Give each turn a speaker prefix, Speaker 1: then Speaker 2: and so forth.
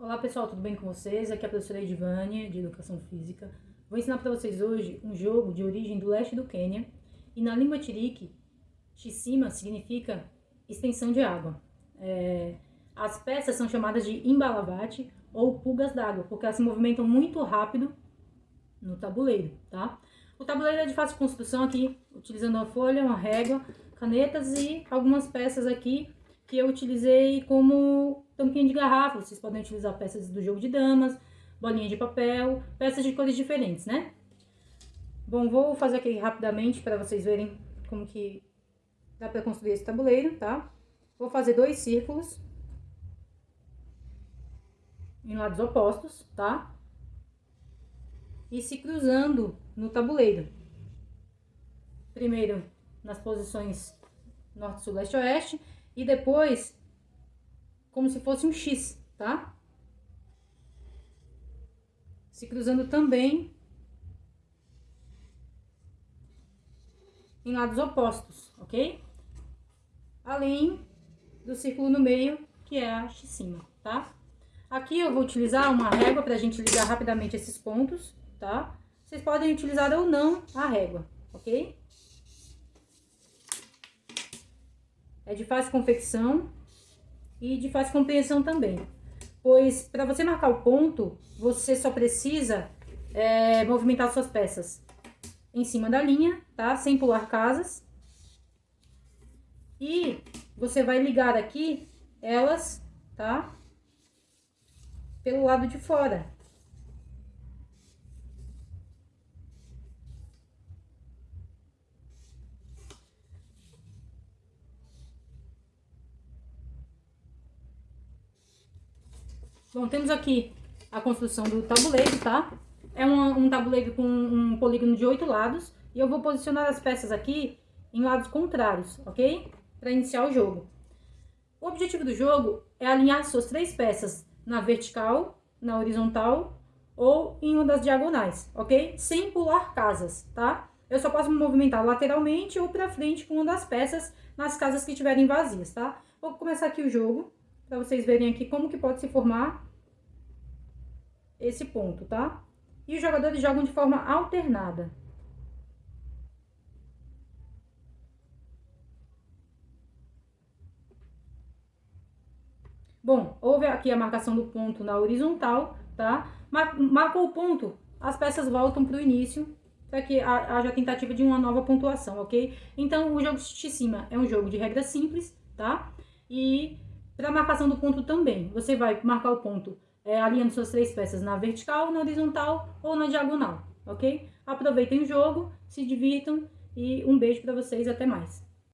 Speaker 1: Olá pessoal, tudo bem com vocês? Aqui é a professora Edvânia, de Educação Física. Vou ensinar para vocês hoje um jogo de origem do leste do Quênia. E na língua tiriki, Shissima significa extensão de água. É... As peças são chamadas de embalavate ou pulgas d'água, porque elas se movimentam muito rápido no tabuleiro, tá? O tabuleiro é de fácil construção aqui, utilizando uma folha, uma régua, canetas e algumas peças aqui que eu utilizei como tampinha de garrafa. Vocês podem utilizar peças do jogo de damas, bolinha de papel, peças de cores diferentes, né? Bom, vou fazer aqui rapidamente para vocês verem como que dá para construir esse tabuleiro, tá? Vou fazer dois círculos em lados opostos, tá? E se cruzando no tabuleiro. Primeiro nas posições norte, sul, leste, oeste e depois como se fosse um X, tá? Se cruzando também em lados opostos, ok? Além do círculo no meio, que é a cima, tá? Aqui eu vou utilizar uma régua para a gente ligar rapidamente esses pontos, tá? Vocês podem utilizar ou não a régua, ok? É de fácil confecção e de fácil compreensão também. Pois, para você marcar o ponto, você só precisa é, movimentar suas peças em cima da linha, tá? Sem pular casas. E você vai ligar aqui elas, tá? Pelo lado de fora. Bom, temos aqui a construção do tabuleiro, tá? É um, um tabuleiro com um polígono de oito lados. E eu vou posicionar as peças aqui em lados contrários, ok? Para iniciar o jogo. O objetivo do jogo é alinhar suas três peças na vertical, na horizontal ou em uma das diagonais, ok? Sem pular casas, tá? Eu só posso me movimentar lateralmente ou para frente com uma das peças nas casas que estiverem vazias, tá? Vou começar aqui o jogo para vocês verem aqui como que pode se formar esse ponto, tá? E os jogadores jogam de forma alternada. Bom, houve aqui a marcação do ponto na horizontal, tá? Marcou o ponto, as peças voltam para o início, para que haja tentativa de uma nova pontuação, ok? Então, o jogo de cima é um jogo de regra simples, tá? E para marcação do ponto também, você vai marcar o ponto é, alinhando suas três peças na vertical, na horizontal ou na diagonal, ok? Aproveitem o jogo, se divirtam e um beijo para vocês, até mais.